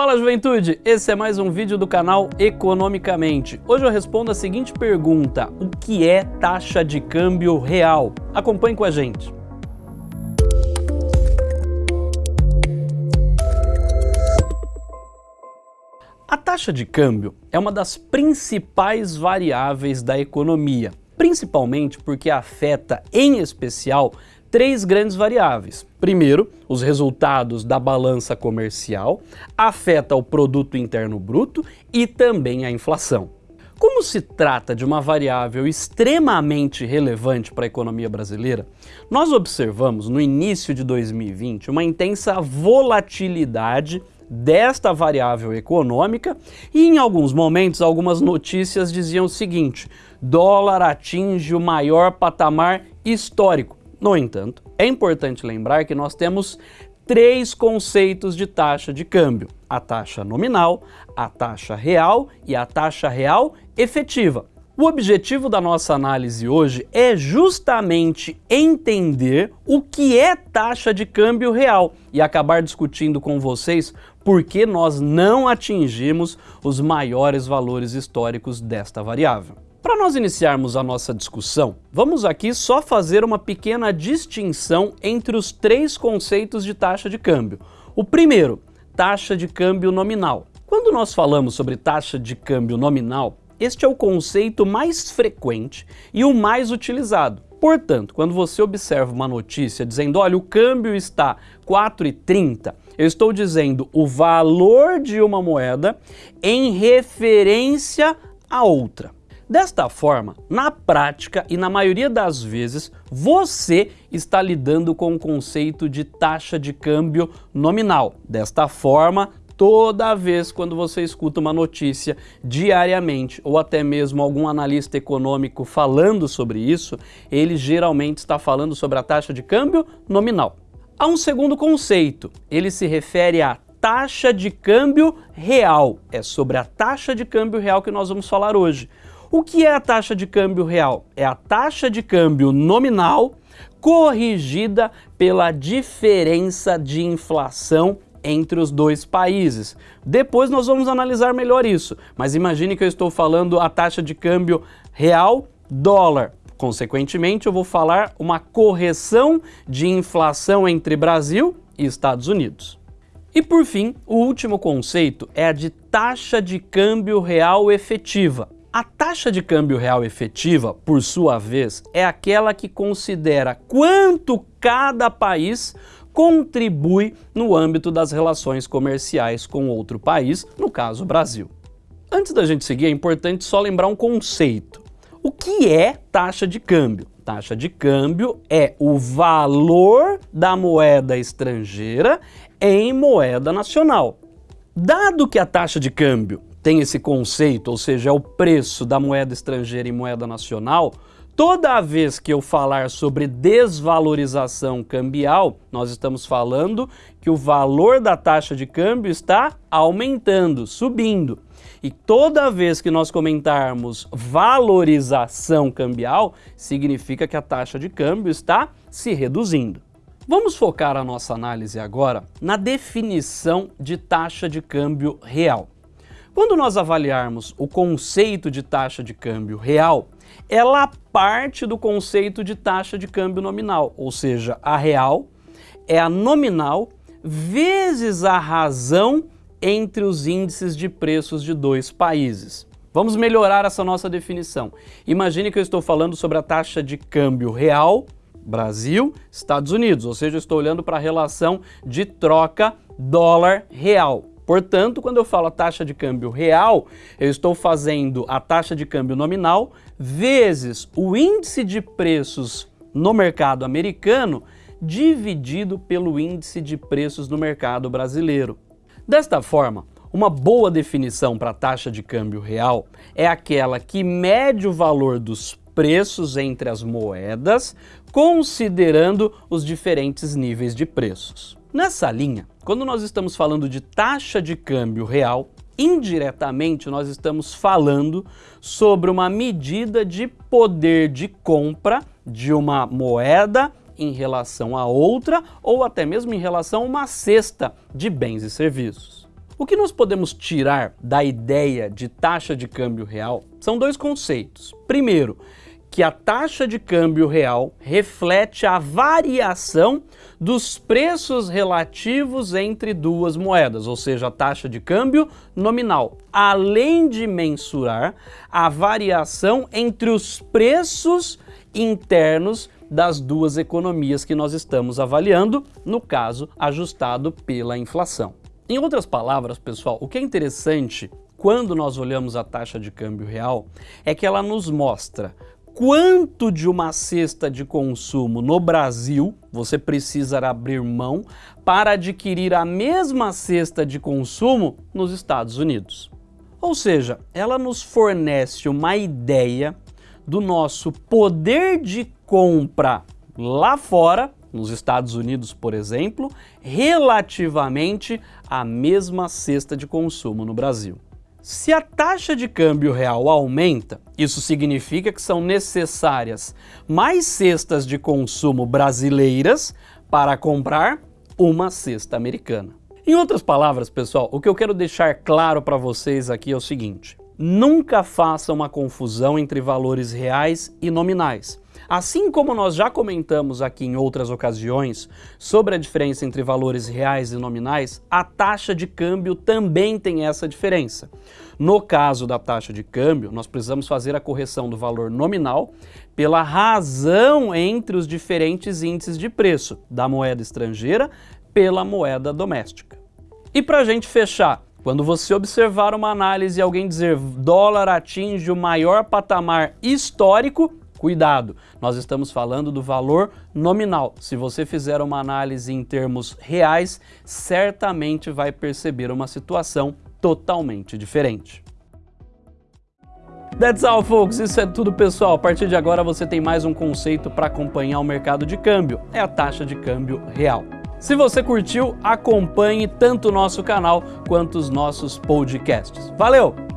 Fala juventude, esse é mais um vídeo do canal Economicamente. Hoje eu respondo a seguinte pergunta, o que é taxa de câmbio real? Acompanhe com a gente. A taxa de câmbio é uma das principais variáveis da economia, principalmente porque afeta, em especial, três grandes variáveis. Primeiro, os resultados da balança comercial, afeta o produto interno bruto e também a inflação. Como se trata de uma variável extremamente relevante para a economia brasileira, nós observamos no início de 2020 uma intensa volatilidade desta variável econômica e em alguns momentos algumas notícias diziam o seguinte, dólar atinge o maior patamar histórico. No entanto, é importante lembrar que nós temos três conceitos de taxa de câmbio, a taxa nominal, a taxa real e a taxa real efetiva. O objetivo da nossa análise hoje é justamente entender o que é taxa de câmbio real e acabar discutindo com vocês por que nós não atingimos os maiores valores históricos desta variável. Para nós iniciarmos a nossa discussão, vamos aqui só fazer uma pequena distinção entre os três conceitos de taxa de câmbio. O primeiro, taxa de câmbio nominal. Quando nós falamos sobre taxa de câmbio nominal, este é o conceito mais frequente e o mais utilizado. Portanto, quando você observa uma notícia dizendo, olha, o câmbio está 4,30, eu estou dizendo o valor de uma moeda em referência a outra. Desta forma, na prática e na maioria das vezes, você está lidando com o conceito de taxa de câmbio nominal. Desta forma, toda vez quando você escuta uma notícia diariamente ou até mesmo algum analista econômico falando sobre isso, ele geralmente está falando sobre a taxa de câmbio nominal. Há um segundo conceito, ele se refere à taxa de câmbio real. É sobre a taxa de câmbio real que nós vamos falar hoje. O que é a taxa de câmbio real? É a taxa de câmbio nominal corrigida pela diferença de inflação entre os dois países. Depois nós vamos analisar melhor isso, mas imagine que eu estou falando a taxa de câmbio real dólar. Consequentemente, eu vou falar uma correção de inflação entre Brasil e Estados Unidos. E por fim, o último conceito é a de taxa de câmbio real efetiva. A taxa de câmbio real efetiva, por sua vez, é aquela que considera quanto cada país contribui no âmbito das relações comerciais com outro país, no caso Brasil. Antes da gente seguir, é importante só lembrar um conceito. O que é taxa de câmbio? Taxa de câmbio é o valor da moeda estrangeira em moeda nacional. Dado que a taxa de câmbio tem esse conceito, ou seja, é o preço da moeda estrangeira em moeda nacional, toda vez que eu falar sobre desvalorização cambial, nós estamos falando que o valor da taxa de câmbio está aumentando, subindo. E toda vez que nós comentarmos valorização cambial, significa que a taxa de câmbio está se reduzindo. Vamos focar a nossa análise agora na definição de taxa de câmbio real. Quando nós avaliarmos o conceito de taxa de câmbio real, ela parte do conceito de taxa de câmbio nominal, ou seja, a real é a nominal vezes a razão entre os índices de preços de dois países. Vamos melhorar essa nossa definição. Imagine que eu estou falando sobre a taxa de câmbio real Brasil, Estados Unidos, ou seja, eu estou olhando para a relação de troca dólar-real. Portanto, quando eu falo a taxa de câmbio real, eu estou fazendo a taxa de câmbio nominal vezes o índice de preços no mercado americano dividido pelo índice de preços no mercado brasileiro. Desta forma, uma boa definição para a taxa de câmbio real é aquela que mede o valor dos preços entre as moedas, considerando os diferentes níveis de preços. Nessa linha, quando nós estamos falando de taxa de câmbio real, indiretamente nós estamos falando sobre uma medida de poder de compra de uma moeda em relação a outra ou até mesmo em relação a uma cesta de bens e serviços. O que nós podemos tirar da ideia de taxa de câmbio real são dois conceitos. Primeiro, que a taxa de câmbio real reflete a variação dos preços relativos entre duas moedas, ou seja, a taxa de câmbio nominal, além de mensurar a variação entre os preços internos das duas economias que nós estamos avaliando, no caso, ajustado pela inflação. Em outras palavras, pessoal, o que é interessante quando nós olhamos a taxa de câmbio real é que ela nos mostra quanto de uma cesta de consumo no Brasil você precisa abrir mão para adquirir a mesma cesta de consumo nos Estados Unidos. Ou seja, ela nos fornece uma ideia do nosso poder de compra lá fora, nos Estados Unidos, por exemplo, relativamente à mesma cesta de consumo no Brasil. Se a taxa de câmbio real aumenta, isso significa que são necessárias mais cestas de consumo brasileiras para comprar uma cesta americana. Em outras palavras, pessoal, o que eu quero deixar claro para vocês aqui é o seguinte. Nunca faça uma confusão entre valores reais e nominais. Assim como nós já comentamos aqui em outras ocasiões sobre a diferença entre valores reais e nominais, a taxa de câmbio também tem essa diferença. No caso da taxa de câmbio, nós precisamos fazer a correção do valor nominal pela razão entre os diferentes índices de preço da moeda estrangeira pela moeda doméstica. E para a gente fechar, quando você observar uma análise e alguém dizer dólar atinge o maior patamar histórico, Cuidado, nós estamos falando do valor nominal. Se você fizer uma análise em termos reais, certamente vai perceber uma situação totalmente diferente. That's all, folks. Isso é tudo, pessoal. A partir de agora você tem mais um conceito para acompanhar o mercado de câmbio. É a taxa de câmbio real. Se você curtiu, acompanhe tanto o nosso canal quanto os nossos podcasts. Valeu!